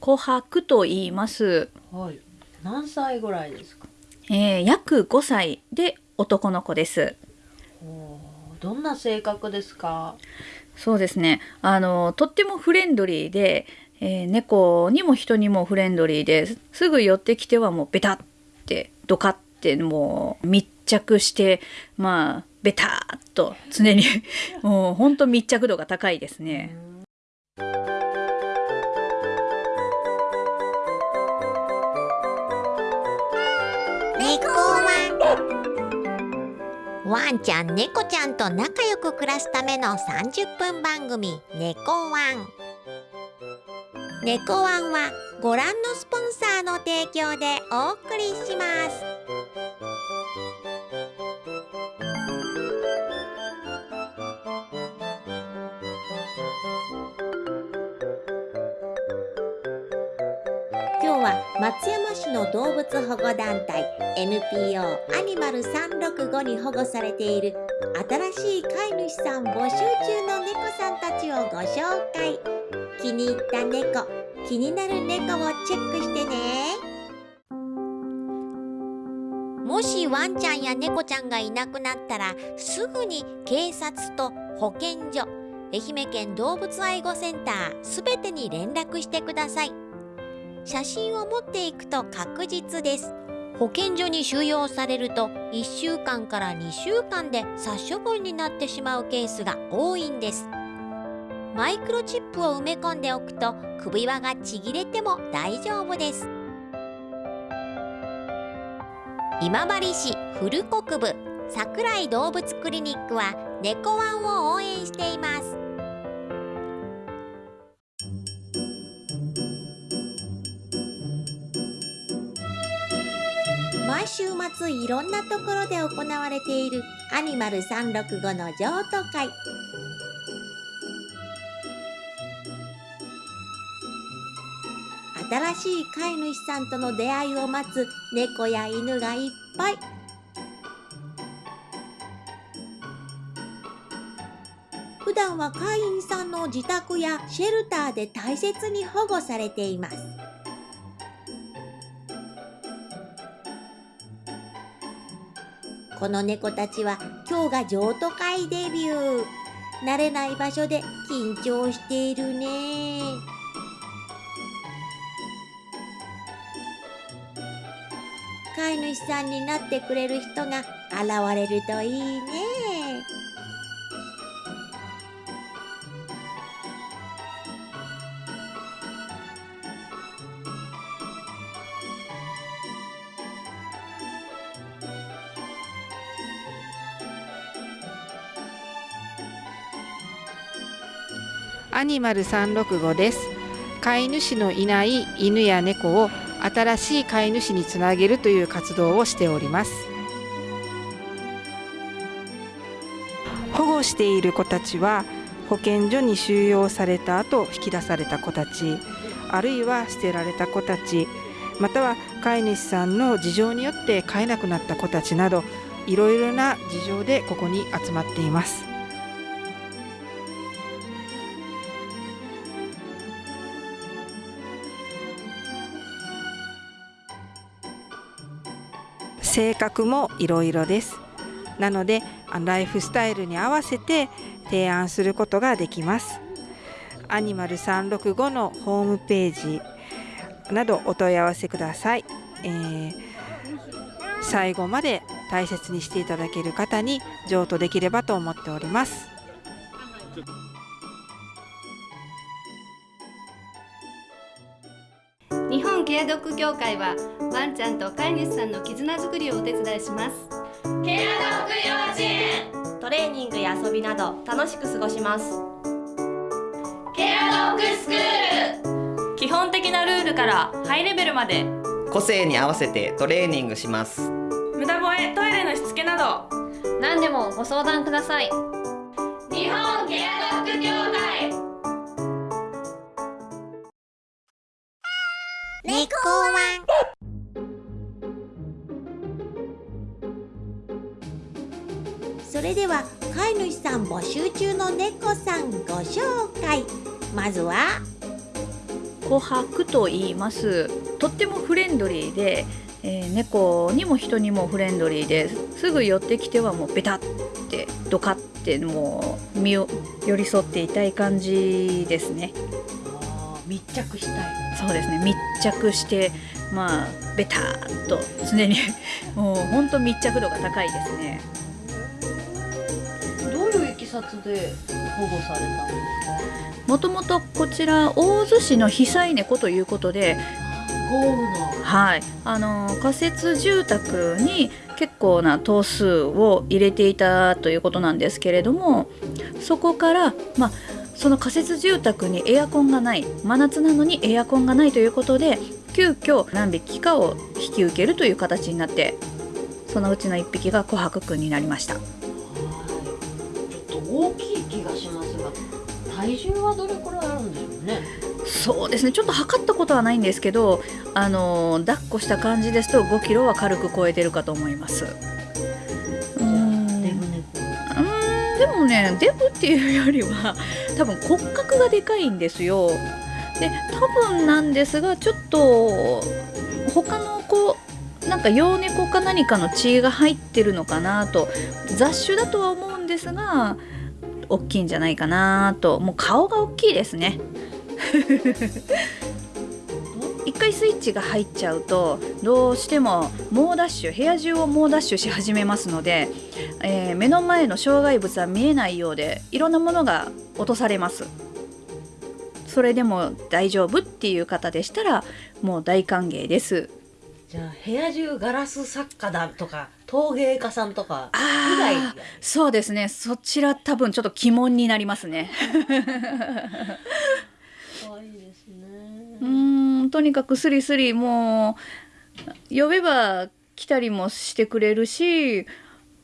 琥珀と言います。はい。何歳ぐらいですか？えー約5歳で男の子です。どんな性格ですか？そうですね。あのとってもフレンドリーで、えー猫にも人にもフレンドリーですぐ寄ってきてはもうベタってドカってもう密着してまあベターっと常に もう本当密着度が高いですね。ワンちゃん猫ちゃんと仲良く暮らすための30分番組「猫ワン」猫ワンはご覧のスポンサーの提供でお送りします。今日は松山市の動物保護団体 NPO アニマル365に保護されている新しい飼い主さん募集中の猫さんたちをご紹介。気に入った猫気になる猫をチェックしてね。もしワンちゃんや猫ちゃんがいなくなったらすぐに警察と保健所愛媛県動物愛護センターすべてに連絡してください。写真を持っていくと確実です。保健所に収容されると1週間から2週間で殺処分になってしまうケースが多いんです。マイクロチップを埋め込んでおくと首輪がちぎれても大丈夫です。今治市古国部桜井動物クリニックは猫ワンを応援しています。週末いろんなところで行われているアニマル365の譲渡会。新しい飼い主さんとの出会いを待つ猫や犬がいっぱい。普段は飼い員さんの自宅やシェルターで大切に保護されています。この猫たちは今日が譲渡会デビュー。慣れない場所で緊張しているね。飼い主さんになってくれる人が現れるといいね。アニマル365です。飼い主のいない犬や猫を新しい飼い主につなげるという活動をしております。保護している子たちは保健所に収容された後引き出された子たちあるいは捨てられた子たちまたは飼い主さんの事情によって飼えなくなった子たちなどいろいろな事情でここに集まっています。性格もいろいろです。なのでライフスタイルに合わせて提案することができます。アニマル365のホームページなどお問い合わせください、えー最後まで大切にしていただける方に譲渡できればと思っております。ケアドッグ協会はワンちゃんと飼い主さんの絆づくりをお手伝いします。ケアドッグ幼稚園トレーニングや遊びなど楽しく過ごします。ケアドッグスクール。基本的なルールからハイレベルまで。個性に合わせてトレーニングします。無駄吠えトイレのしつけなど。何でもご相談ください。日本ケア猫ワンそれでは飼い主さん募集中の猫さんご紹介。まずは。琥珀と言います。とってもフレンドリーで、えー猫にも人にもフレンドリーですぐ寄ってきてはもうベタってドカってもう身を寄り添っていたい感じですね。密着したいそうですね。密着してまあベターっと常に もうほんと密着度が高いですね。どういういきさつで保護されたんですか？もともとこちら大洲市の被災猫ということで豪雨の。はい、あの仮設住宅に結構な頭数を入れていたということなんですけれどもそこから、まあ、その仮設住宅にエアコンがない真夏なのにエアコンがないということで急遽何匹かを引き受けるという形になってそのうちの1匹が琥珀くんになりました。はい。ちょっと大きい気がしますが体重はどれくらいあるんでしょうね？そうですね。ちょっと測ったことはないんですけどあの抱っこした感じですと5キロは軽く超えてるかと思いますねデブっていうよりは多分骨格がでかいんですよ。で多分なんですがちょっと他の子なんか幼猫か何かの血が入ってるのかなと雑種だとは思うんですが大きいんじゃないかなと。もう顔が大きいですね。一回スイッチが入っちゃうとどうしても猛ダッシュ部屋中を猛ダッシュし始めますので、えー目の前の障害物は見えないようでいろんなものが落とされます。それでも大丈夫っていう方でしたらもう大歓迎です。じゃあ部屋中ガラス作家だとか陶芸家さんとか以外？そうですね。そちら多分ちょっと鬼門になりますね。可愛いですね。うーんとにかくスリスリもう呼べば来たりもしてくれるし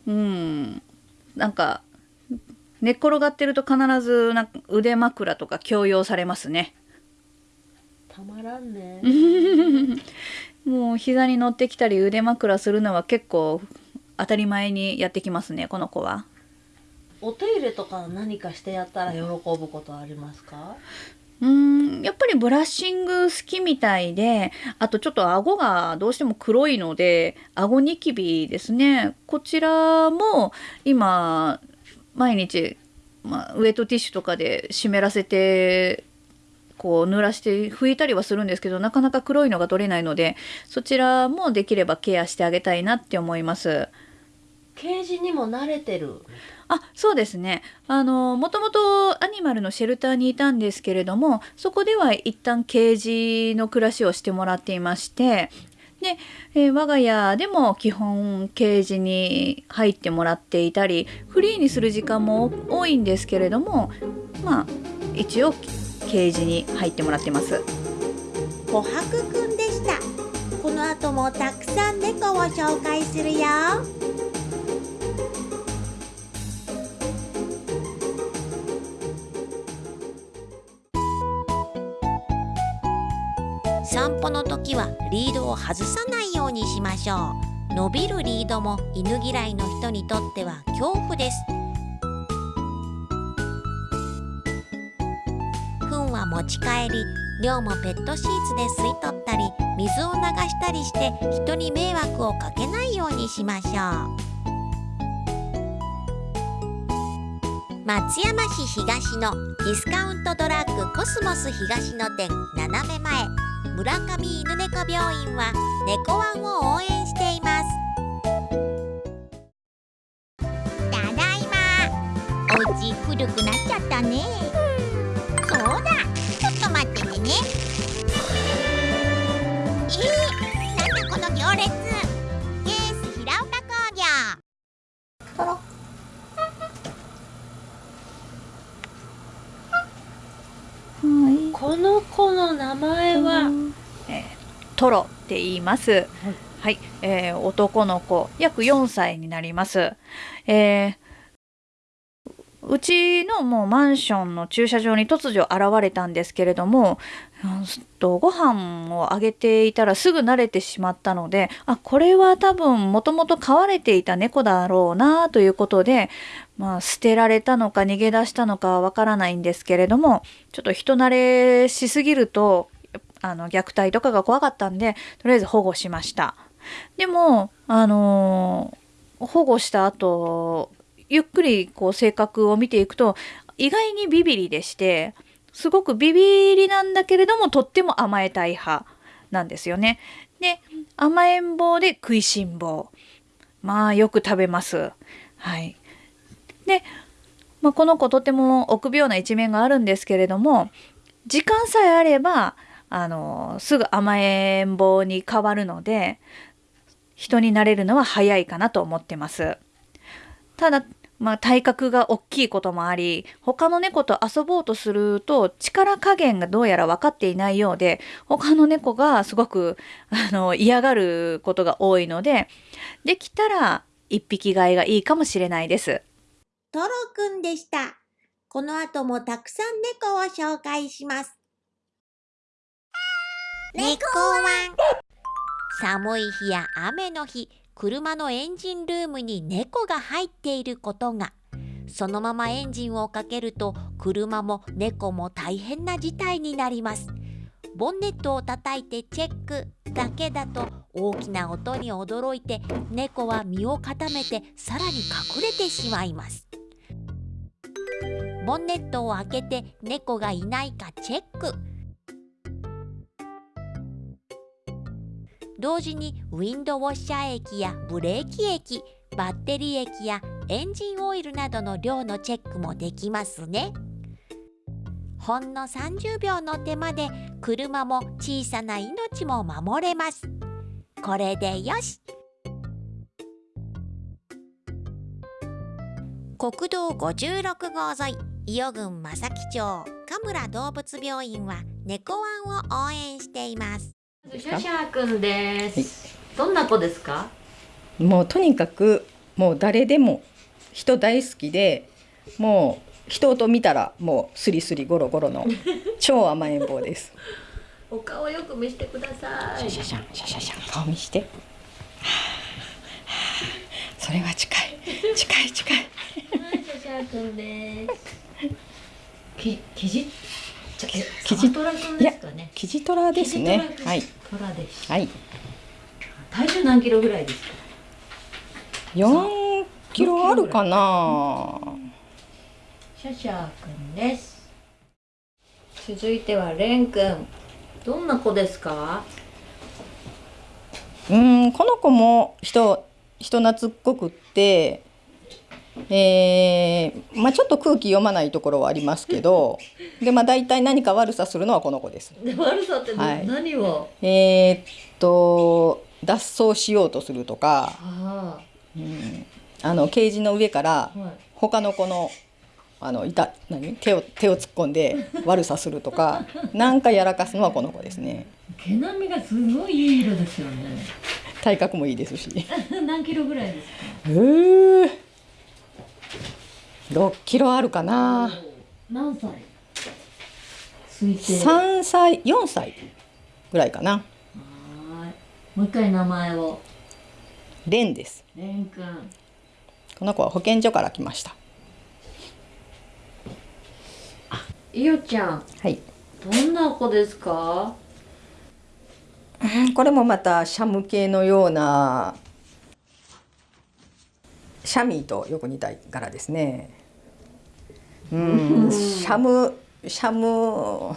うんなんか寝っ転がってると必ずな腕枕とか強要されますね。たまらんね。もう膝に乗ってきたり腕枕するのは結構当たり前にやってきますねこの子は。お手入れとか何かしてやったら喜ぶことありますか？うーんやっぱりブラッシング好きみたいであとちょっと顎がどうしても黒いので顎ニキビですねこちらも今毎日、まあ、ウエットティッシュとかで湿らせてこう濡らして拭いたりはするんですけどなかなか黒いのが取れないのでそちらもできればケアしてあげたいなって思います。ケージにも慣れてるあそうですね。あのもともとアニマルのシェルターにいたんですけれどもそこでは一旦ケージの暮らしをしてもらっていましてで、えー我が家でも基本ケージに入ってもらっていたりフリーにする時間も多いんですけれどもまあ一応ケージに入ってもらってます。琥珀くんでした。この後もたくさん猫を紹介するよ。散歩の時はリードを外さないようにしましょう。伸びるリードも犬嫌いの人にとっては恐怖です。糞は持ち帰り量もペットシーツで吸い取ったり水を流したりして人に迷惑をかけないようにしましょう。松山市東のディスカウントドラッグコスモス東野店斜め前。村上犬猫病院は猫ワンを応援しています。ただいま。お家古くなっちゃったね。そうだ。ちょっと待っててね。えー、なんだこの行列。ケース平岡工業。はい。この子の名前トロって言います。はい、えー男の子約4歳になります。えーうちのもうマンションの駐車場に突如現れたんですけれども、うんとご飯をあげていたらすぐ慣れてしまったのであこれは多分もともと飼われていた猫だろうなということで、まあ、捨てられたのか逃げ出したのかはわからないんですけれどもちょっと人慣れしすぎるとあの虐待とかが怖かったんでとりあえず保護しましたでもあのー保護した後ゆっくりこう性格を見ていくと意外にビビリでしてすごくビビリなんだけれどもとっても甘えたい派なんですよね。で甘えん坊で食いしん坊まあよく食べます。はい、で、まあ、この子とても臆病な一面があるんですけれども時間さえあればあのすぐ甘えん坊に変わるので人になれるのは早いかなと思ってます。ただまあ、体格が大きいこともあり他の猫と遊ぼうとすると力加減がどうやら分かっていないようで他の猫がすごくあの嫌がることが多いのでできたら一匹飼いがいいかもしれないです。トロくんでした。この後もたくさん猫を紹介します。猫ワン寒い日や雨の日、車のエンジンルームに猫が入っていることが。そのままエンジンをかけると車も猫も大変な事態になります。ボンネットを叩いてチェックだけだと大きな音に驚いて猫は身を固めてさらに隠れてしまいます。ボンネットを開けて猫がいないかチェック同時にウィンドウォッシャー液やブレーキ液バッテリー液やエンジンオイルなどの量のチェックもできますね。ほんの30秒の手間で車も小さな命も守れます。これでよし。国道56号沿い伊予郡正木町神村動物病院は猫ワンを応援しています。シャシャくんです。どんな子ですか？もうとにかくもう誰でも人大好きでもう人と見たらもうスリスリゴロゴロの 超甘えん坊です。お顔よく見せてください。シャシャンシャシャシャン顔見して。はあはあそれは近い近い近い。はい、シャシャくんです。き、きじ、キジトラくんですかね。キジトラですねはいトラです。はい。体重何キロぐらいですか？四キロあるかな。シャシャくんです。続いてはレンくん。どんな子ですか？うんこの子も人人懐っこくって、えーまあ、ちょっと空気読まないところはありますけどで、まあ、大体何か悪さするのはこの子です。で悪さってどはい何を？えーっと脱走しようとするとか、あうん、あのケージの上から。他の子のあのいた何？手を手を突っ込んで悪さするとか なんかやらかすのはこの子ですね。毛並みがすごいいい色ですよね。体格もいいですし。何キロぐらいですか？えー、6キロあるかな。何歳？推定。3歳4歳ぐらいかな。もう一回名前を。レンです。レン君。この子は保健所から来ました。いよちゃん。はい。どんな子ですか？これもまたシャム系のようなシャミーとよく似た柄ですね。うん、シャムシャム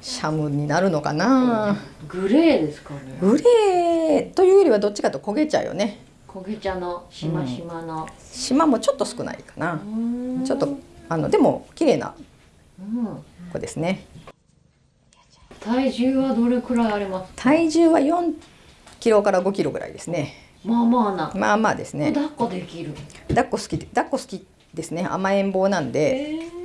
シャムになるのかな。グレーですかね。グレーというよりはどっちかと焦げ茶よね。焦げ茶のしましまの。島もちょっと少ないかな。うんちょっとあのでも綺麗なうん。子ですね。体重はどれくらいありますか？体重は4キロから5キロぐらいですね。まあまあな。まあまあですね。抱っこできる。抱っこ好きで抱っこ好きですね。甘えん坊なんで。えー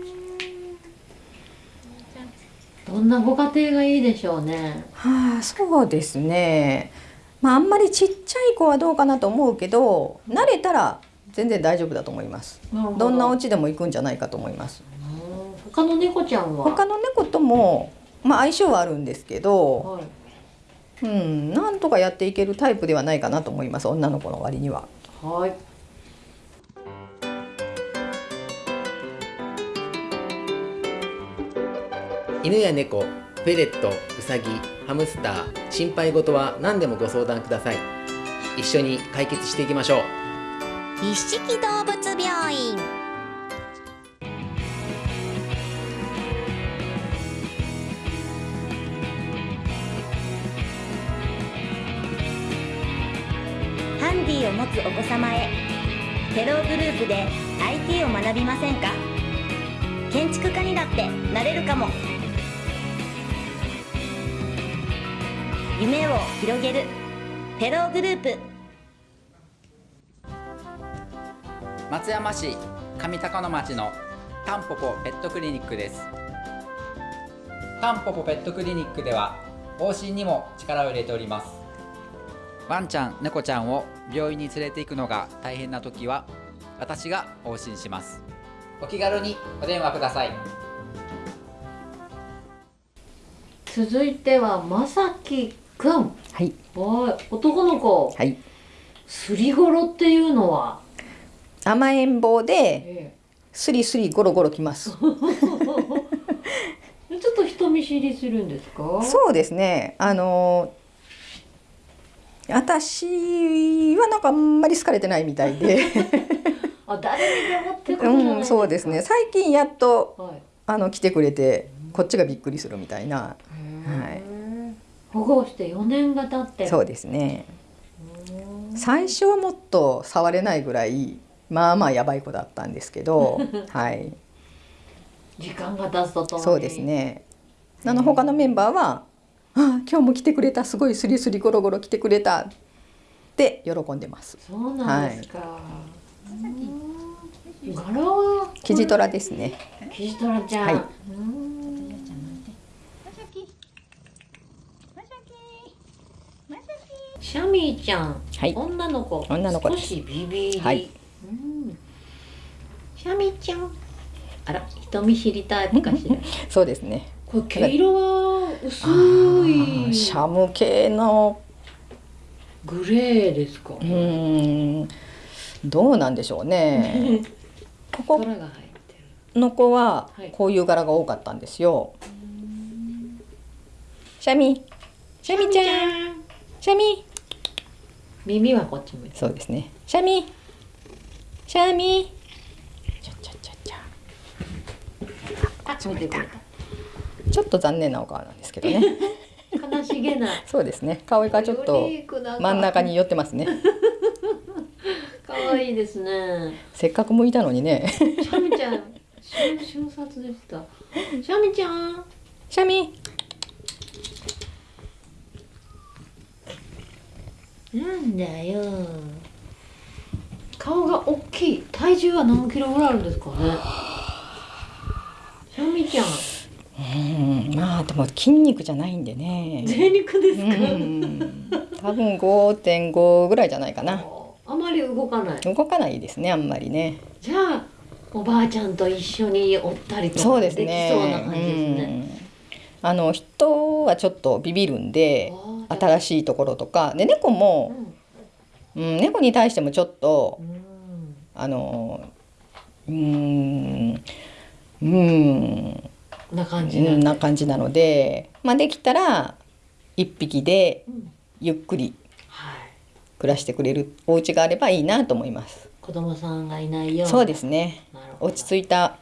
どんなご家庭がいいでしょうね。はあ、そうですね。まああんまりちっちゃい子はどうかなと思うけど、慣れたら全然大丈夫だと思います。どんなお家でも行くんじゃないかと思います。うん他の猫ちゃんは？他の猫ともまあ相性はあるんですけど、はい。うん、なんとかやっていけるタイプではないかなと思います。女の子の割には。はい。犬や猫フェレットウサギハムスター心配事は何でもご相談ください一緒に解決していきましょう一色動物病院を持つお子様へ。テログループで IT を学びませんか？建築家にだってなれるかも。夢を広げるテログループ。松山市上高野町のタンポポペットクリニックです。タンポポペットクリニックでは往診にも力を入れております。ワンちゃん猫ちゃんを病院に連れて行くのが大変な時は私が往診します。お気軽にお電話ください。続いてはまさきくん。はい。はい男の子。はい。すりごろっていうのは？甘えん坊でえスリスリゴロゴロきます。え ちょっと人見知りするんですか？そうですね。あの私はなんかあんまり好かれてないみたいで。あ誰にでもってうんそうですね。最近やっとはい。あの来てくれてこっちがびっくりするみたいな、はい、保護して4年が経って。そうですね。最初はもっと触れないぐらいまあまあやばい子だったんですけど はい。時間が経つとともに。そうですね。あの他のメンバーは「あ今日も来てくれた。すごいスリスリゴロゴロ来てくれた」って喜んでます。そうなんですか、うん。柄は？キジトラですね。キジトラちゃん、はい。うん。シャミーちゃん、はい。女の子。女の子です。少しビビり、はい。うん。シャミーちゃん。あら人見知りタイプかしら。そうですね。これ毛色は？薄い。シャム系の。グレーですか。うーん。どうなんでしょうね。ここの子ははい。こういう柄が多かったんですよ。シャミ。シャミちゃん。シャミ耳はこっち向いてそうですね。シャミ。シャミ。ちゃちゃちゃちゃあ見てくれちょっと残念なお顔なんですけどね。た悲しげな。そうですね。顔がちょっと真ん中に寄ってますね。可愛いですね。せっかく向いたのにね。シャミちゃん瞬瞬殺でした。シャミちゃん。シャミ。なんだよ。顔が大きい。体重は何キロぐらいあるんですかね。シャミちゃんうんまあでも筋肉じゃないんでね。贅肉ですか、うん。多分5.5ぐらいじゃないかな。あまり動かない。動かないですねあんまりね。じゃあおばあちゃんと一緒におったりとそうでかですきねそうな感じですね、うん。あの人はちょっとビビるんで新しいところとか。で猫も、うん、猫に対してもちょっと、あのうーん。うーんな感じうんな感じなので、まあ、できたら一匹でゆっくり暮らしてくれるお家があればいいなと思います。子供さんがいないよそうですね落ち着いた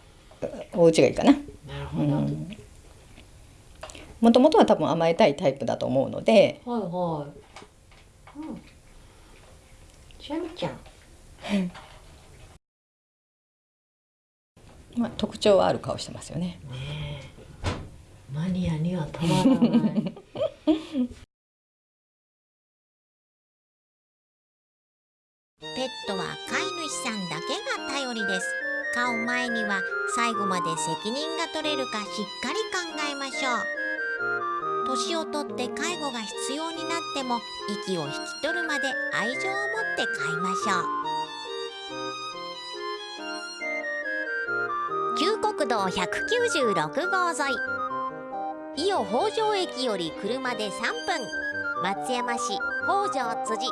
お家がいいかな。なるほど、うんもともとは多分甘えたいタイプだと思うので、はいはい。うん。シャミちゃん。まあ、特徴はある顔してますよね。マニアにはたまらない。ペットは飼い主さんだけが頼りです飼う前には最後まで責任が取れるかしっかり考えましょう年をとって介護が必要になっても息を引き取るまで愛情を持って飼いましょう旧国道196号沿い。伊予北条駅より車で3分。松山市北条辻。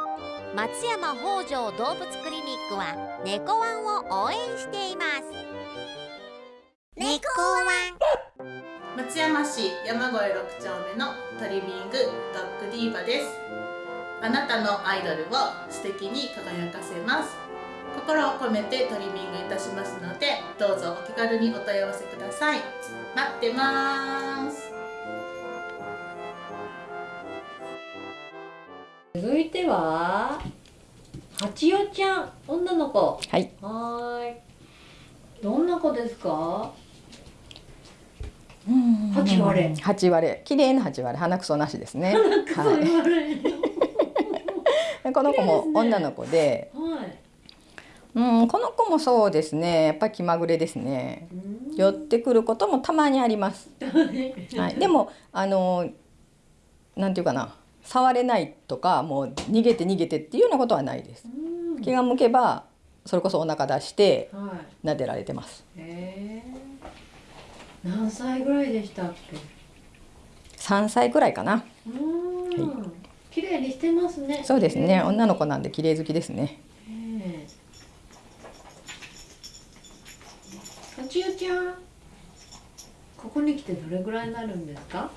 松山北条動物クリニックは猫ワンを応援しています。猫ワン松山市山越6丁目のトリミングドッグディーバです。あなたのアイドルを素敵に輝かせます。心を込めてトリミングいたしますのでどうぞお気軽にお問い合わせください。待ってます。続いては八代ちゃん女の子。はい。はーい。どんな子ですか？八割れ。八割れ。綺麗な八割れ。鼻くそなしですね。はい。で この子も女の子ではいうんこの子もそうですね。やっぱり気まぐれですね。寄ってくることもたまにあります。はい、でもあのなんていうかな。触れないとかもう逃げて逃げてっていうようなことはないです。気が向けばそれこそお腹出してはい。撫でられてます。へえ何歳ぐらいでしたっけ？3歳くらいかな。うーん綺麗にしてますね。そうですね。女の子なんで綺麗好きですね。ええ八代ちゃんここに来てどれぐらいになるんですか？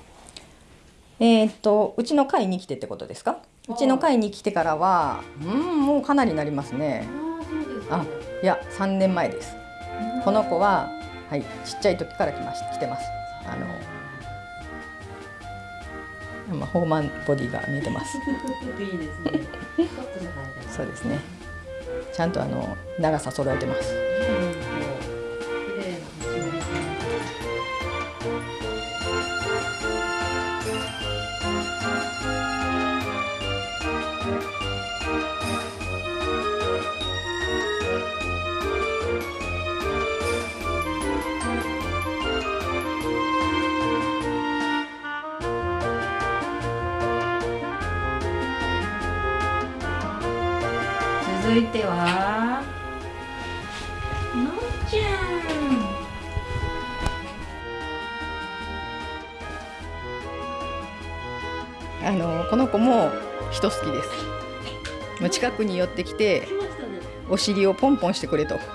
えーっとうちの会に来てってことですか？うちの会に来てからはうんもうかなりなりますね。ああそうですあいや3年前です。この子ははいちっちゃい時から来まし来てます。あのまあホーマンボディが見えてます。いいですね そうですね。ちゃんとあの長さ揃えてます。人好きです。もう近くに寄ってきてお尻をポンポンしてくれと。ん尻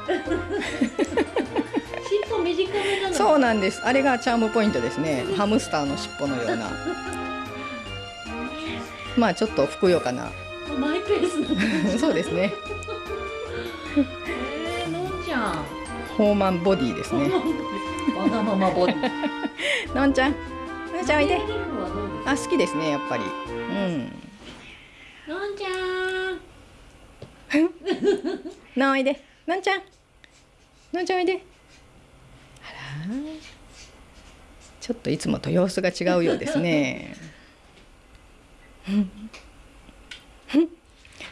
尾短めなのそうなんです。あれがチャームポイントですね。ハムスターの尻尾のような。まあちょっとふくよかな。マイペースなのそうですね。えー、のんちゃんホーマンボディですね。わがままボディ のんちゃん、のんちゃんおいで。あ好きですねやっぱり。うん。のんちゃんのおいで。のんちゃん。のんちゃんおいで。あら。ちょっといつもと様子が違うようですね。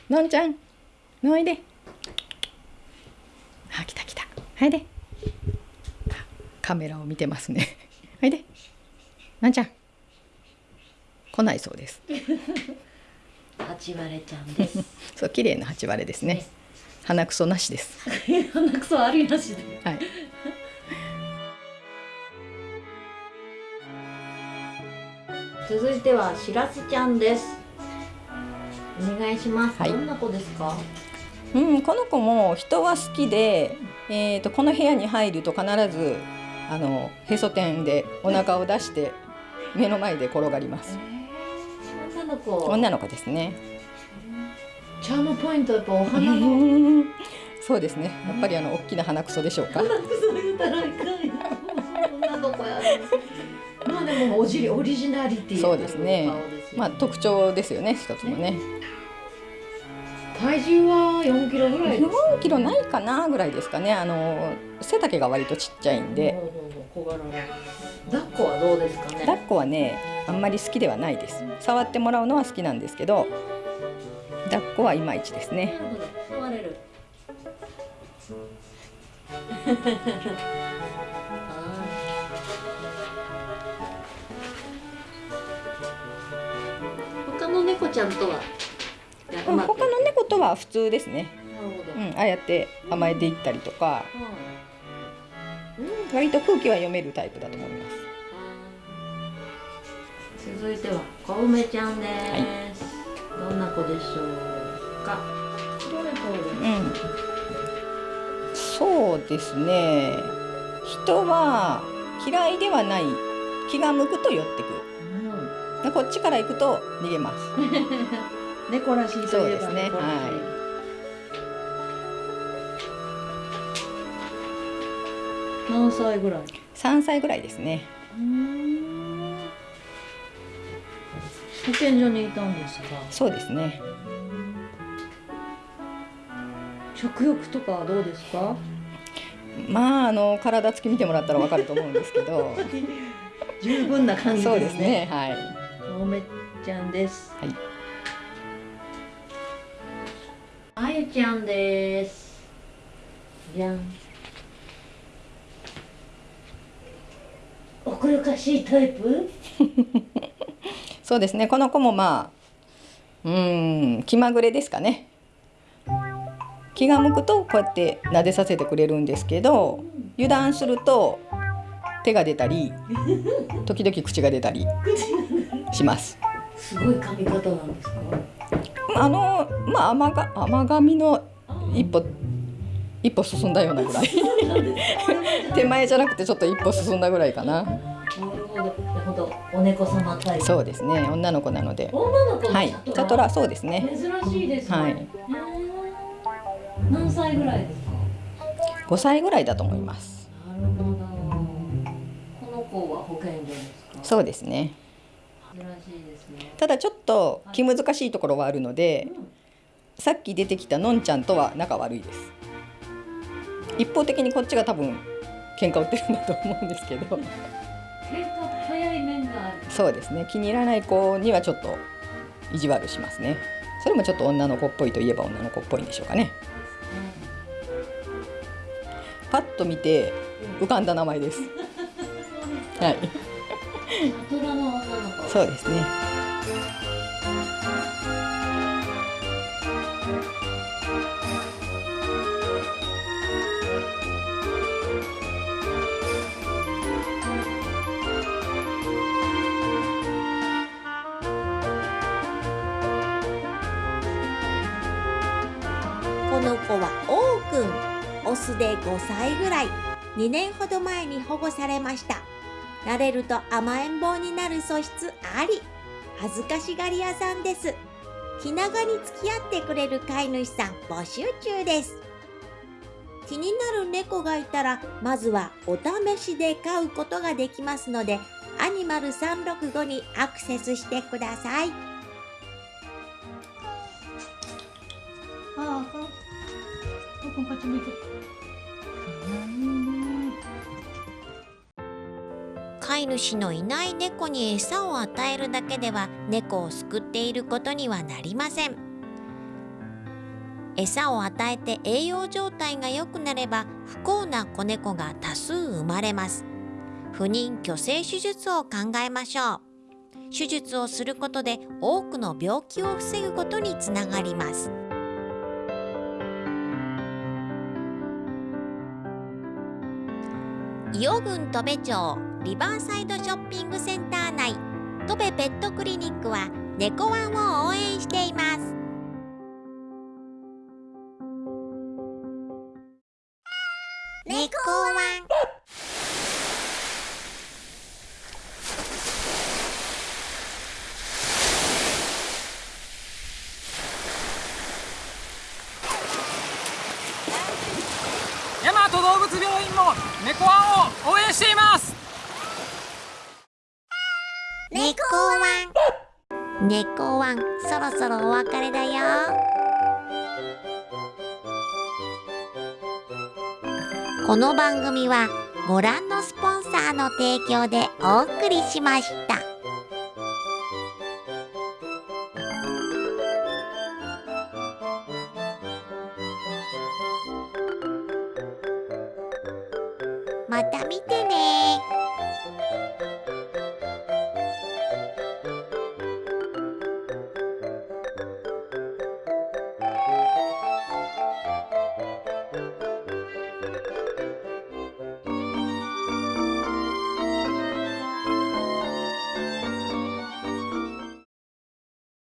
のんちゃん。のおいで。あ来た来た。はいで。カメラを見てますね。はいで。のんちゃん。来ないそうです。八割れちゃんです そう綺麗な八割れですね。鼻くそなしです。鼻くそありなしではい。続いてはしらすちゃんですお願いします、はいどんな子ですか？うん、この子も人は好きで、えー、とこの部屋に入ると必ずあのへそ天でお腹を出して目の前で転がります。女の子女の子ですね。チャームポイントやっぱお花の そうですね。やっぱりあの大きな鼻くそでしょうか。そう言うたらいかんよ女の子やまあでもおじりオリジナリティそうですねまあ特徴ですよね。一つもね。体重は4キロぐらいです4キロないかなぐらいですかね。あの背丈が割とちっちゃいんで、抱っこはどうですかね？抱っこはねあんまり好きではないです。触ってもらうのは好きなんですけど、抱っこはいまいちですね。触れる他の猫ちゃんとは？やうん、他の猫とは普通ですね。うん、ああやって甘えていったりとか、割と空気は読めるタイプだと思います。続いては小梅ちゃんです、どんな子でしょうか？どれどれう？ん、そうですね。人は嫌いではない気が向くと寄ってくる、でこっちから行くと逃げます。猫らしいとそういえばですね。猫らしい。は何歳ぐらい？3歳ぐらいですね保健所にいたんですかそうですね。食欲とかはどうですか？まああの体つき見てもらったらわかると思うんですけど。十分な感じですね。そうですねはい。おめちゃんです。はい。あゆちゃんです。じゃん。奥ゆかしいタイプ？そうですね。この子もまあうーん気まぐれですかね。気が向くとこうやって撫でさせてくれるんですけど油断すると手が出たり時々口が出たりします。すごい髪型なんですか？あのまあ甘が甘髪の一歩一歩進んだようなぐらい。手前じゃなくてちょっと一歩進んだぐらいかなほど。お猫様タイプ。そうですね。女の子なので。女の子のはい。チャトラそうですね。珍しいですね、はい。何歳ぐらいですか？5歳ぐらいだと思います。なるほど。この子は保健所ですか？そうですね。珍しいですね。ただちょっと気難しいところはあるので、さっき出てきたのんちゃんとは仲悪いです。一方的にこっちが多分喧嘩売ってるんだと思うんですけど そうですね。気に入らない子にはちょっと意地悪しますね。それもちょっと女の子っぽいといえば女の子っぽいんでしょうかね。パッと見て浮かんだ名前です。はい。大人の女の子。そうですね5歳ぐらい。2年ほど前に保護されました。慣れると甘えん坊になる素質あり。恥ずかしがり屋さんです。気長に付き合ってくれる飼い主さん募集中です。気になる猫がいたらまずはお試しで飼うことができますのでアニマル365にアクセスしてください。ああこここっち向いて。飼い主のいない猫に餌を与えるだけでは猫を救っていることにはなりません。餌を与えて栄養状態が良くなれば不幸な子猫が多数生まれます。不妊去勢手術を考えましょう。手術をすることで多くの病気を防ぐことにつながります。伊予郡戸部町リバーサイドショッピングセンター内。戸部ペットクリニックは猫ワンを応援しています。猫ワン。大和動物病院も猫ワンを応援しています。猫ワン。猫ワン。そろそろお別れだよ。この番組はご覧のスポンサーの提供でお送りしました。